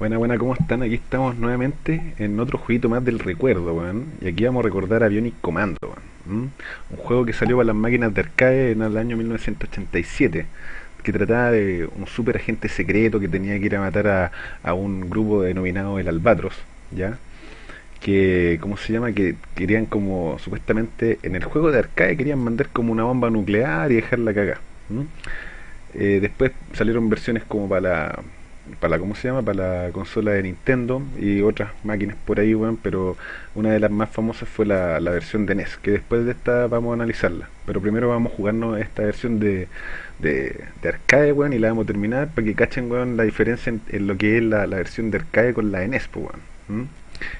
Buena, buena, ¿cómo están? Aquí estamos nuevamente en otro jueguito más del recuerdo, weón. Y aquí vamos a recordar a Commando, weón. Un juego que salió para las máquinas de arcade en el año 1987. Que trataba de un super agente secreto que tenía que ir a matar a, a un grupo denominado el Albatros, ¿ya? Que, ¿cómo se llama? Que querían como, supuestamente, en el juego de arcade querían mandar como una bomba nuclear y dejarla cagar. Eh, después salieron versiones como para la para la, ¿cómo se llama? Para la consola de Nintendo y otras máquinas por ahí, weón, pero una de las más famosas fue la, versión de NES, que después de esta vamos a analizarla. Pero primero vamos a jugarnos esta versión de, de, de arcade, weón, y la vamos a terminar para que cachen, weón, la diferencia en, lo que es la, la, versión de arcade con la de NES.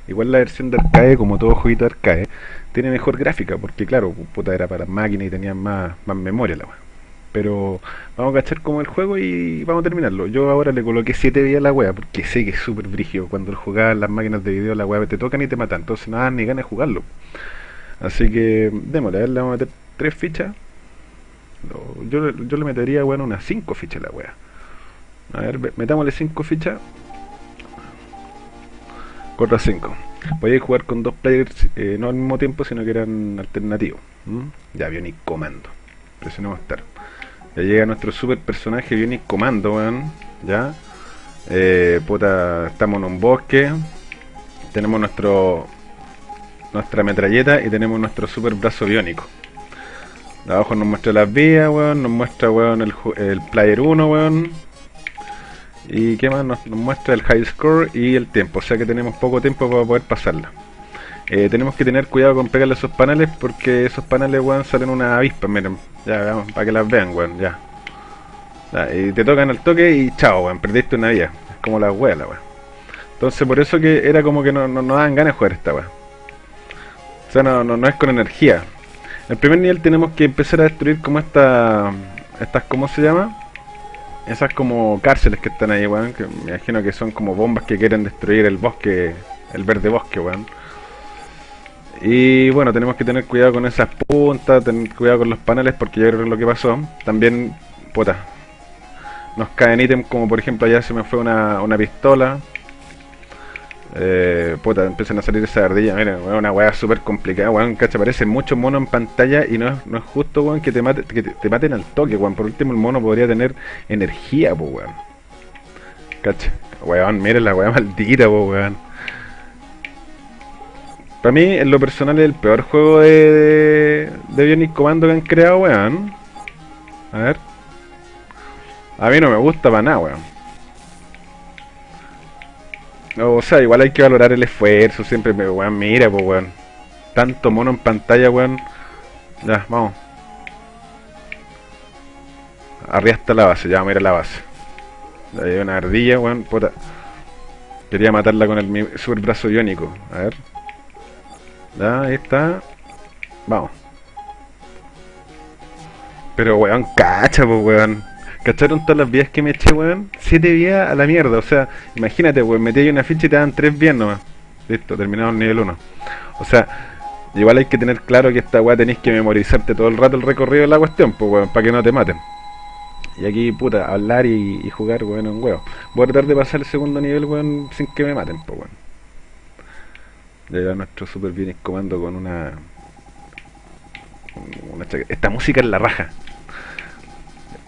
Igual la versión de arcade, como todo jueguito de arcade, tiene mejor gráfica, porque claro, puta era para máquinas y tenía más, más memoria la weón. Pero vamos a cachar como el juego y vamos a terminarlo. Yo ahora le coloqué 7 días a la wea porque sé que es súper brígido. Cuando jugaba las máquinas de video, la wea te tocan y te matan. Entonces nada, ni ganas de jugarlo. Así que démosle, a ver, le vamos a meter 3 fichas. Yo, yo le metería, bueno, unas 5 fichas a la wea. A ver, metámosle 5 fichas. 4 a 5. Podéis jugar con dos players, eh, no al mismo tiempo, sino que eran alternativos. ¿Mm? Ya, Bionic Comando. Presionemos Start. Ya llega nuestro super personaje Bionic Comando, weón. Ya. Eh, puta, estamos en un bosque. Tenemos nuestro nuestra metralleta y tenemos nuestro super brazo biónico. De abajo nos muestra las vías, weón. Nos muestra, weón, el, player 1, weón. Y qué más nos, muestra el high score y el tiempo. O sea que tenemos poco tiempo para poder pasarla. Eh, tenemos que tener cuidado con pegarle esos paneles porque esos paneles, weón, salen una avispa, miren. Ya, vamos, para que las vean, weón, ya. Y te tocan al toque y chao, weón, perdiste una vía. Es como la weá, la weón. Entonces por eso que era como que no, no, no dan ganas de jugar esta weá. O sea, no, no, no es con energía. En el primer nivel tenemos que empezar a destruir como esta... Estas, ¿cómo se llama? Esas como cárceles que están ahí, weón. Que me imagino que son como bombas que quieren destruir el bosque, el verde bosque, weón. Y bueno, tenemos que tener cuidado con esas puntas, tener cuidado con los paneles porque yo creo que lo que pasó. También, puta, nos caen ítems como por ejemplo allá se me fue una, una pistola. Eh, puta, empiezan a salir esas ardillas, miren, una weá súper complicada, weón, cacha, aparece mucho mono en pantalla y no es, no es justo, weón, que te, mate, que te, te, maten al toque, weón. Por último el mono podría tener energía, weón. Cacha, weón, miren la weá maldita, weón. Para mí, en lo personal, es el peor juego de, de Bionic Commando que han creado, weón. A ver. A mí no me gusta para nada, weón. O sea, igual hay que valorar el esfuerzo, siempre, weón, mira, pues, weón. Tanto mono en pantalla, weón. Ya, vamos. Arriba está la base, ya, mira la base. Hay una ardilla, weón, puta. Quería matarla con el super brazo biónico. A ver. Ya, está. Vamos. Pero weón, cacha, pues weón. ¿Cacharon todas las vías que me eché, weón? Siete vías a la mierda, o sea, imagínate, weón, metí ahí una ficha y te dan tres vías nomás. Listo, terminado el nivel 1. O sea, igual hay que tener claro que esta weá tenéis que memorizarte todo el rato el recorrido de la cuestión, pues weón, para que no te maten. Y aquí, puta, hablar y, y jugar, weón, un huevo. Voy a tratar de pasar el segundo nivel, weón, sin que me maten, pues weón. Ya nuestro super bien comando con una, Esta música es la raja.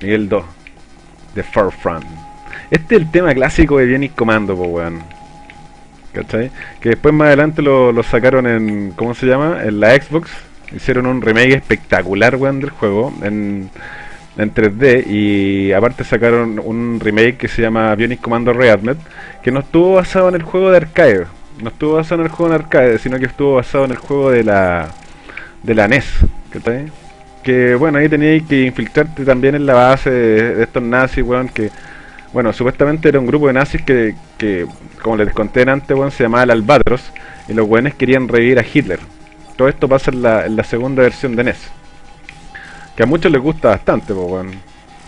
Nivel 2. The Far Front. Este es el tema clásico de Bionic Commando, po weón. ¿Cachai? Que después más adelante lo, sacaron en. ¿Cómo se llama? En la Xbox. Hicieron un remake espectacular, weón, del juego. En, en 3D. Y aparte sacaron un remake que se llama Bionic Commando Rearmed. Que no estuvo basado en el juego de arcade no estuvo basado en el juego en arcade, sino que estuvo basado en el juego de la de la NES. Que bueno, ahí teníais que infiltrarte también en la base de, estos nazis, weón, que bueno, supuestamente era un grupo de nazis que, que como les conté antes, weón, se llamaba el Albatros, y los weones querían revivir a Hitler. Todo esto pasa en la, en la segunda versión de NES. Que a muchos les gusta bastante, pues weón.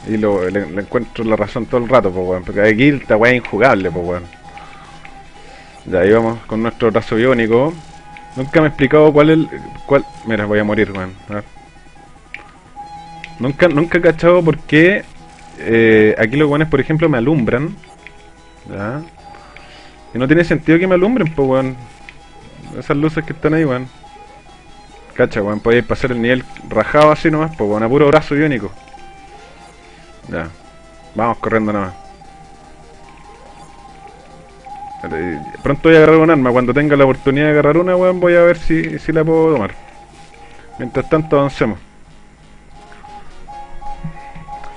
Y lo, le, le, encuentro la razón todo el rato, pues weón. Porque aquí esta weá es injugable, pues weón. Ya ahí vamos con nuestro brazo biónico. Nunca me he explicado cuál es el... Cuál... Mira, voy a morir. A Nunca, nunca he cachado por qué eh, aquí los guanes, por ejemplo, me alumbran. ¿ya? Y no tiene sentido que me alumbren, pues, weón. Esas luces que están ahí, weón. Cacha, weón, podéis pasar el nivel rajado así nomás, pues, weón, a puro brazo iónico. Ya. Vamos corriendo nomás. Pronto voy a agarrar un arma. Cuando tenga la oportunidad de agarrar una, weón, voy a ver si, si la puedo tomar. Mientras tanto, avancemos.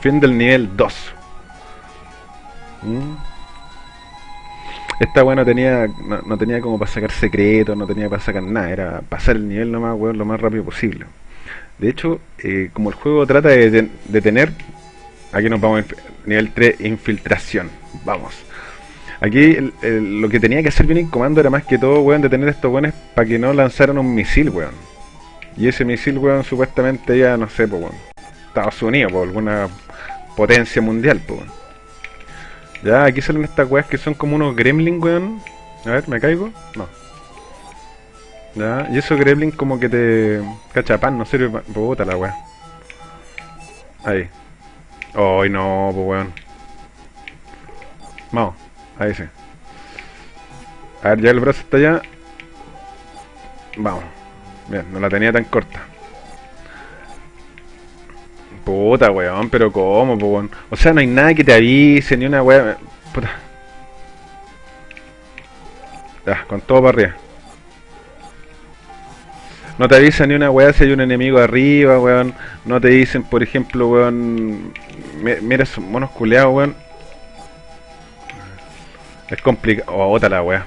Fin del nivel 2. Mm. Esta weón no tenía, no, tenía como para sacar secretos, no tenía para sacar nada. Era pasar el nivel nomás, weón, lo más rápido posible. De hecho, eh, como el juego trata de, de tener... Aquí nos vamos a nivel 3, infiltración. Vamos. Aquí lo que tenía que hacer bien el comando era más que todo, weón, detener a estos weones para que no lanzaran un misil, weón. Y ese misil, weón, supuestamente ya, no sé, pues, weón. Estados Unidos, por alguna potencia mundial, pues, weón. Ya, aquí salen estas weas que son como unos gremlins, weón. A ver, ¿me caigo? No. Ya, y esos gremlins como que te... Cachapan, no sirve para... Puta la wea. Ahí. Ay, no, pues weón. Vamos. Ahí sí. A ver, ya el brazo está allá. Vamos. Bien, no la tenía tan corta. Puta, weón, pero ¿cómo, weón? O sea, no hay nada que te avise, ni una weón. Puta. Ya, con todo para arriba. No te avisa ni una weá si hay un enemigo arriba, weón. No te dicen, por ejemplo, weón. Mira esos monos culeados, weón. Es complicado. Oh, otra la weá.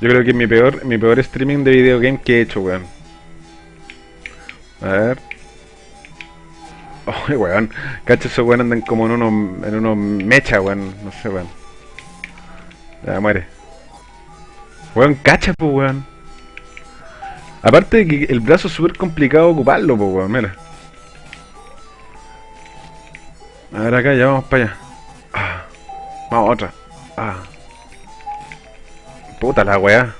Yo creo que es mi peor, mi peor streaming de videogame que he hecho, weón. A ver. Oh, weón. Cacho, esos weón andan como en unos, en unos mecha, weón. No sé, weón. Ya, muere. Weón, cacha, pues, weón. Aparte de que el brazo es súper complicado ocuparlo, pues, weón. Mira. A ver, acá, ya vamos para allá. Ah. Vamos, otra. Ah. Puta la weá.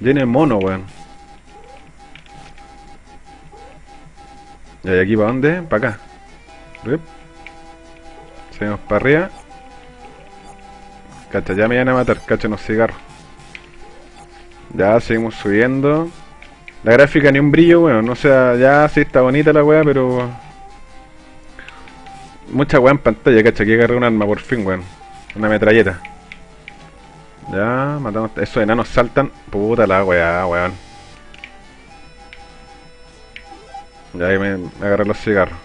Viene mono, weón. ¿Y aquí para dónde? Para acá. Rip. Seguimos para arriba. Cacha, ya me van a matar. Cacha, unos cigarros. Ya, seguimos subiendo. La gráfica ni un brillo, weón. No sea, ya sí está bonita la weá, pero... Mucha weá en pantalla, cacha. Que agarré un arma por fin, weón. Una metralleta. Ya, matamos. Esos enanos saltan. Puta la weá, weón. Ya ahí me, agarré los cigarros.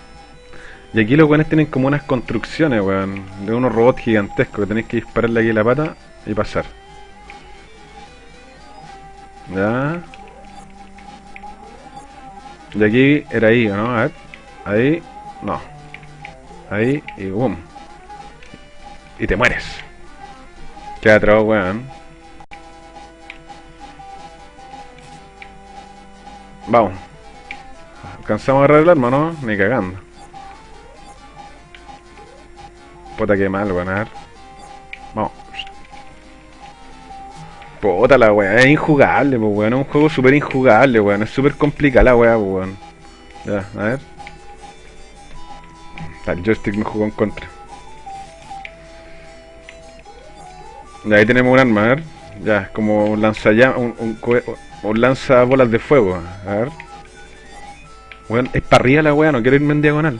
Y aquí los weones tienen como unas construcciones, weón. De unos robots gigantescos que tenéis que dispararle aquí la pata y pasar. Ya. Y aquí era ahí, ¿no? A ver. Ahí. No. Ahí y boom y te mueres. Qué atroz, weón. Vamos. ¿Alcanzamos a agarrar el arma, no? Ni cagando. Puta que mal, weón. A ver. Vamos. Puta la weá, es injugable, pues weón. Es un juego súper injugable, weón. Es súper complicada la weá, pues weón. Ya, a ver. El joystick me jugó en contra. Ahí tenemos un arma, a ver. Ya, como un lanza un, un, un, lanza bolas de fuego. A ver. Bueno, es para arriba la weá, no quiero irme en diagonal.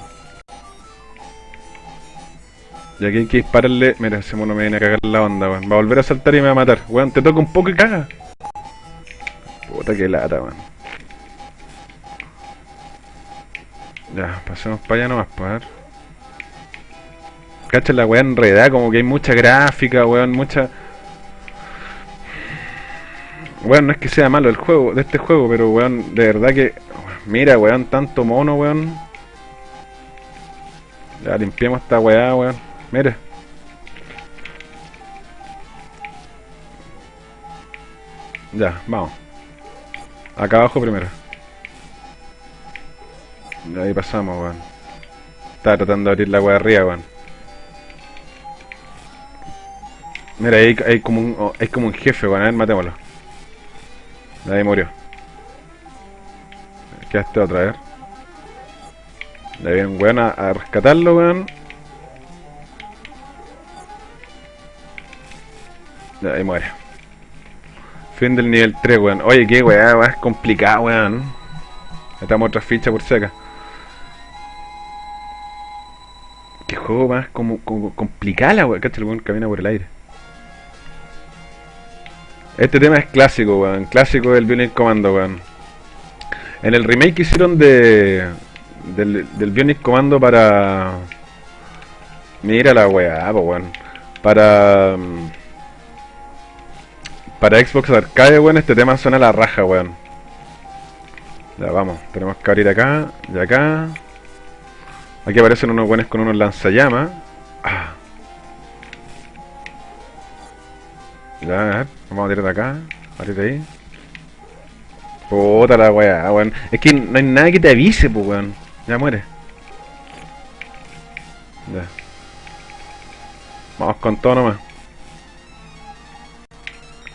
Y aquí hay que dispararle. Mira, ese mono me viene a cagar la onda, weón. Va a volver a saltar y me va a matar. Weón, te toca un poco y caga. Puta que lata, weón. Ya, pasemos para allá nomás, para pues, ver. Cacha la weá enredada, como que hay mucha gráfica, weón, mucha... Weón, no es que sea malo el juego, de este juego, pero weón, de verdad que... Mira, weón, tanto mono, weón. Ya limpiamos esta weá, weón. Mira. Ya, vamos. Acá abajo primero. Y ahí pasamos, weón. Estaba tratando de abrir la weá arriba, weón. Mira, hay, hay, como un, oh, como un jefe, bueno, a ver, matémoslo. Ahí murió. Quedaste otra vez. Le viene un weón a, rescatarlo, weón. Ahí muere. Fin del nivel 3, weón. Oye, qué weá, es complicado, weón. Metamos otra ficha por acá. Qué juego más como, como complicado, la weón. Cacha, el weón camina por el aire. Este tema es clásico, weón. Clásico del Bionic Commando, weón. En el remake que hicieron de del, Bionic Commando para... Mira la weá, weón. Para... mm, Para Xbox Arcade, weón, este tema suena a la raja, weón. Ya, vamos. Tenemos que abrir acá y acá. Aquí aparecen unos buenos con unos lanzallamas. Ah. Ya, a vamos a tirar de acá. Abrir de ahí. Puta la weá, weón. Es que no hay nada que te avise, pues, weón. Ya muere. Ya. Vamos con todo nomás.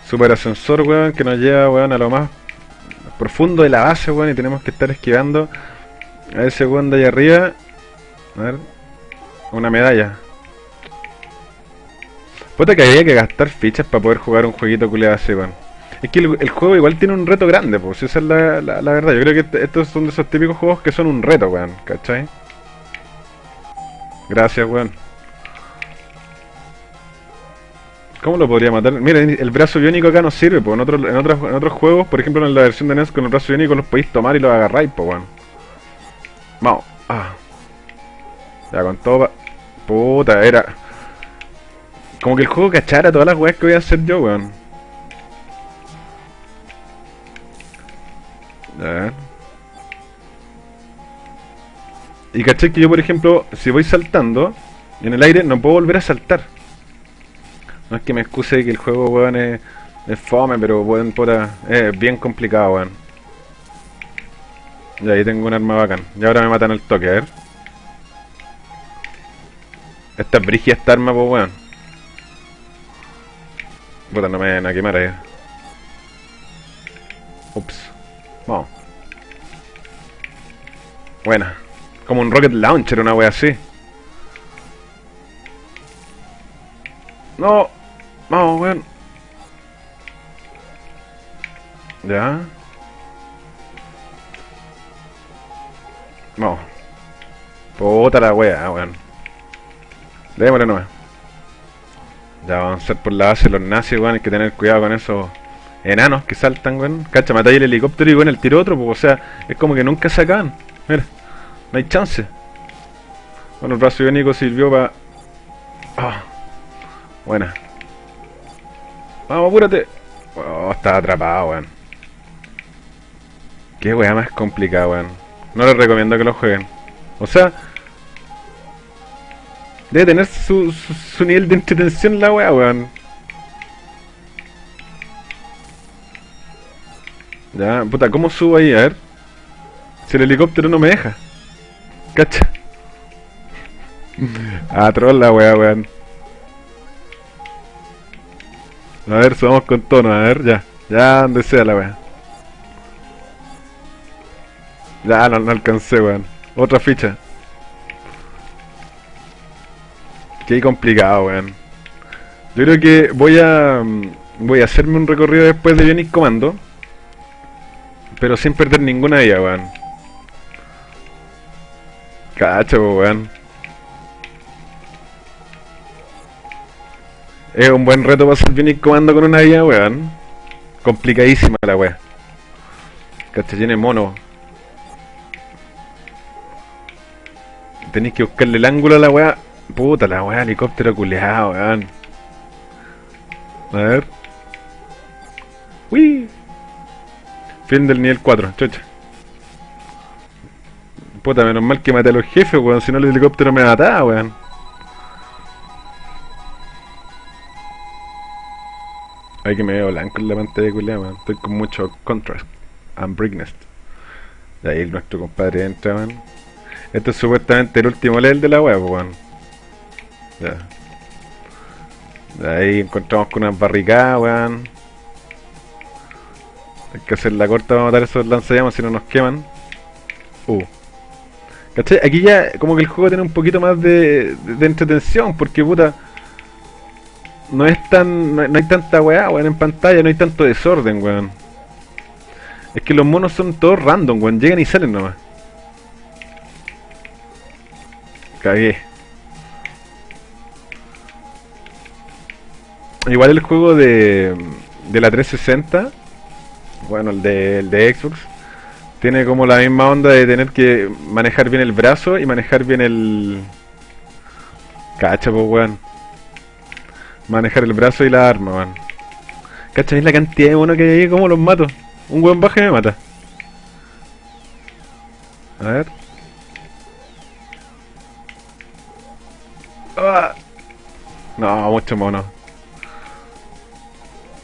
Super ascensor, weón, que nos lleva, weón, a lo más profundo de la base, weón, y tenemos que estar esquivando a ese weón de ahí arriba. A ver. Una medalla. Puta que había que gastar fichas para poder jugar un jueguito culiado así, weón. Es que el, juego igual tiene un reto grande, pues, esa es la, la, verdad. Yo creo que este- estos son de esos típicos juegos que son un reto, weón, ¿cachai? Gracias, weón. ¿Cómo lo podría matar? Mira, el brazo biónico acá no sirve, pues en, otros en, otros, en otros juegos, por ejemplo en la versión de NES con el brazo biónico los podéis tomar y los agarráis, pues, weón. Vamos. Ah. Ya, con todo pa- Puta, era... Como que el juego cachara todas las weas que voy a hacer yo, weón. A ver. Y caché que yo, por ejemplo, si voy saltando en el aire, no puedo volver a saltar. No es que me excuse que el juego, weón, es, es fome, pero, weón, puta, es bien complicado, weón. Y ahí tengo un arma bacán. Y ahora me matan al toque, a ver. Esta es brigia esta arma, pues, weón. Puta, no me van a quemar ahí. Ups. Vamos. Buena. Como un rocket launcher, una wea así. No. Vamos, weón. Ya. Vamos. Puta la wea, weón. Démosle nomás. Ya vamos a hacer por la base los nazis, weón. Hay que tener cuidado con esos enanos que saltan, weón. Cacha, matáis el helicóptero y weón, el tiro otro, pues, o sea, es como que nunca se acaban. Mira, no hay chance. Bueno, el brazo biónico sirvió para. Ah, buena. Vamos, apúrate. Oh, está atrapado, weón. Qué weá más complicada, weón. No les recomiendo que lo jueguen. O sea, debe tener su, su, nivel de entretención la weá, weón. Ya, puta, ¿cómo subo ahí? A ver. Si el helicóptero no me deja. Cacha. Ah, troll la weá, weón. A ver, subamos con tono, a ver, ya. Ya, donde sea la weá. Ya, no, no alcancé, weón. Otra ficha. Qué complicado, weón. Yo creo que voy a... mm, Voy a hacerme un recorrido después de Bionic Commando. Pero sin perder ninguna de ellas, weón. Cacho, weón. Es un buen reto hacer Bionic Commando con una IA, weón. Complicadísima la weá. Cacho, tiene mono. Tenéis que buscarle el ángulo a la weá. Puta la weá, helicóptero culeado, weón. A ver. Uy. Fin del nivel 4, chucha. Puta, menos mal que maté a los jefes, weón. Si no, el helicóptero me mataba, weón. Ay, que me veo blanco en la pantalla, culiao, weón. Estoy con mucho contrast and brightness. De ahí nuestro compadre entra, weón. Esto es supuestamente el último level de la web, weón. Ya. Ahí encontramos con unas barricadas, weón. Hay que hacer la corta para matar esos lanzallamas si no nos queman. Uh. ¿Cachai? Aquí ya como que el juego tiene un poquito más de, de, entretención, porque puta... no es tan. No, no hay tanta weá, weón, en pantalla, no hay tanto desorden, weón. Es que los monos son todos random, weón, llegan y salen nomás. Cagué. Igual el juego de, de la 360, bueno, el de, el de Xbox, tiene como la misma onda de tener que manejar bien el brazo y manejar bien el... Cacha, pues, weón. Manejar el brazo y la arma, weón. Cacha, es la cantidad de monos que hay ¿cómo los mato? Un weón baja y me mata. A ver. Ah. No, mucho mono.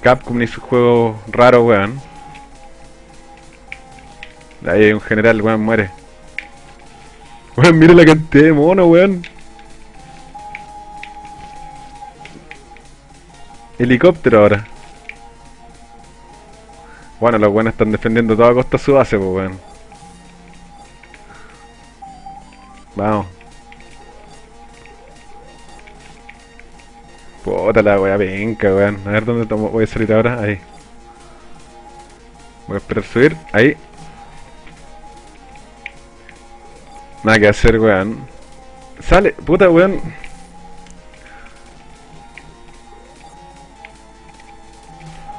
Capcom ni su juego raro, weón. Ahí un general, weón, muere. Weón, mira la cantidad de mono, weón. Helicóptero ahora. Bueno, los weones están defendiendo toda costa su base, weón. Vamos. Puta la wea penca, weón. A ver dónde tomo- voy a salir ahora. Ahí. Voy a esperar subir. Ahí. Nada que hacer, weón. Sale, puta, weón.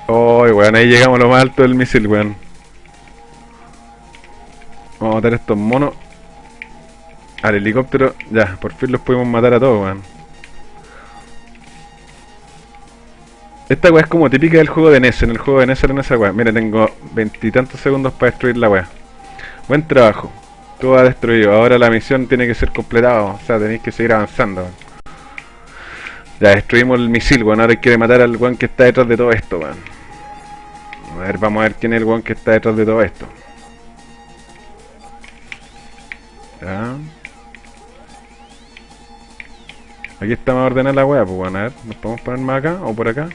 Oh, weón, ahí llegamos a lo más alto del misil, weón. Vamos a matar a estos monos. Al helicóptero, ya, por fin los pudimos matar a todos, weón. Esta weá es como típica del juego de NES. En el juego de NES era esa weá. Mira, tengo veintitantos segundos para destruir la weá. Buen trabajo. Todo ha destruido. Ahora la misión tiene que ser completada. O sea, tenéis que seguir avanzando. weón. Ya destruimos el misil, weón. Ahora hay que matar al weón que está detrás de todo esto, weón. A ver, vamos a ver quién es el weón que está detrás de todo esto. Ya. Aquí está más ordenada la weá, pues bueno, a ver, ¿nos podemos poner más acá o por acá?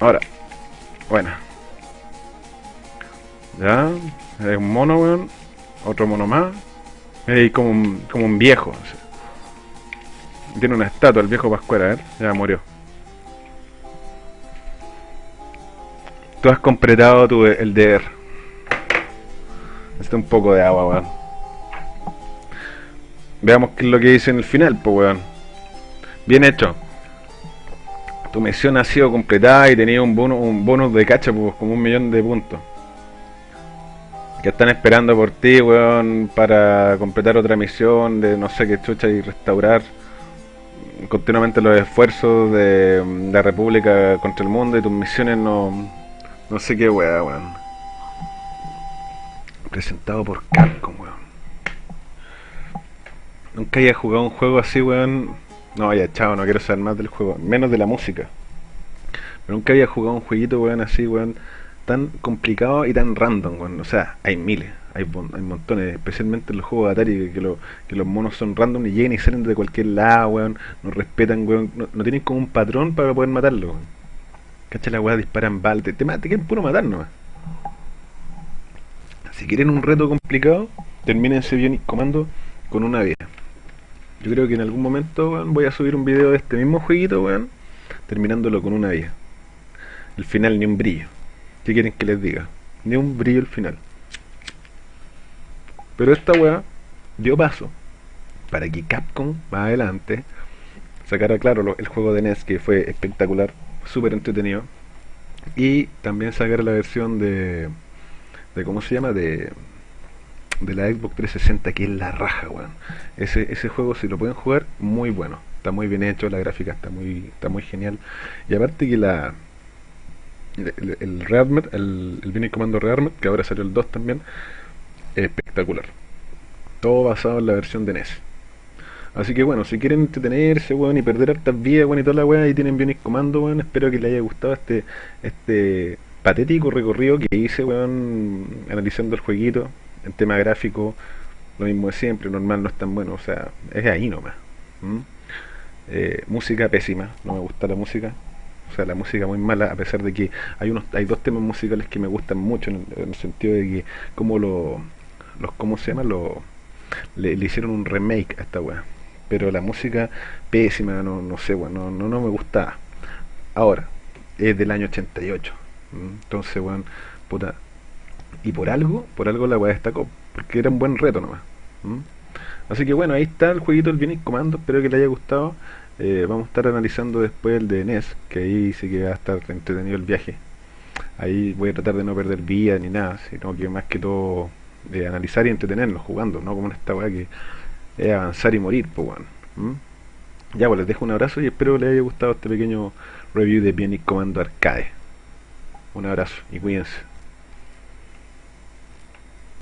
Ahora. Bueno. Ya. Es un mono, weón. Otro mono más. Es como un, como un viejo. Tiene una estatua, el viejo Pascuera, ver. Ya murió. Tú has completado tu, el deber. Necesito un poco de agua, weón. Veamos qué es lo que dice en el final, pues weón. Bien hecho. Tu misión ha sido completada y tenía un bono, un bonus de cacha, pues como un millón de puntos. Que están esperando por ti, weón, para completar otra misión de no sé qué chucha y restaurar continuamente los esfuerzos de la República contra el mundo y tus misiones no. no sé qué weá, weón. Presentado por Capcom, weón. Nunca haya jugado un juego así, weón. No, ya, chao, no quiero saber más del juego. Menos de la música. Pero nunca había jugado un jueguito, weón, así, weón. Tan complicado y tan random, weón. O sea, hay miles. Hay, hay montones, especialmente en los juegos de Atari, que, que los monos son random y llegan y salen de cualquier lado, weón. No respetan, weón. No, no tienen como un patrón para poder matarlo, weón. Cacha la weá, disparan balas. Te, te, te quieren puro matar nomás. Si quieren un reto complicado, terminen ese Bionic Comando con una vida. Yo creo que en algún momento weón, voy a subir un video de este mismo jueguito, weón, terminándolo con una vida. El final ni un brillo. ¿Qué quieren que les diga? Ni un brillo el final. Pero esta weá dio paso para que Capcom más adelante sacara claro el juego de NES que fue espectacular, súper entretenido. Y también sacara la versión de, de ¿cómo se llama? De, de la Xbox 360 que es la raja, weón. Ese, ese juego si lo pueden jugar, muy bueno. Está muy bien hecho, la gráfica está muy, está muy genial. Y aparte que la el, el Rearmed, el, el Commando Rearmed, que ahora salió el 2 también, es espectacular. Todo basado en la versión de NES. Así que bueno, si quieren entretenerse, weón, y perder hartas vidas, weón, y toda la weá, ahí tienen Bionic Commando, weón. Espero que les haya gustado este, este patético recorrido que hice, weón, analizando el jueguito, en tema gráfico, lo mismo de siempre, normal no es tan bueno, o sea, es ahí nomás. ¿m? Eh, música pésima, no me gusta la música. O sea, la música muy mala, a pesar de que hay unos hay dos temas musicales que me gustan mucho, en el, en el sentido de que como lo, los, ¿cómo se llama? Lo, le, le hicieron un remake a esta weá. pero la música pésima, no, no sé, bueno, no, no me gustaba. Ahora, es del año 88. Entonces, bueno, puta. Y por algo, por algo la weá destacó, porque era un buen reto nomás. Así que bueno, ahí está el jueguito del Bionic Commando, espero que le haya gustado. Eh, vamos a estar analizando después el de NES, que ahí sí que va a estar entretenido el viaje. Ahí voy a tratar de no perder vida ni nada, sino que más que todo de analizar y entretenernos jugando, no como en esta weá que es avanzar y morir, pues bueno. Ya, pues les dejo un abrazo y espero les haya gustado este pequeño review de Bionic Commando Arcade. Un abrazo y cuídense.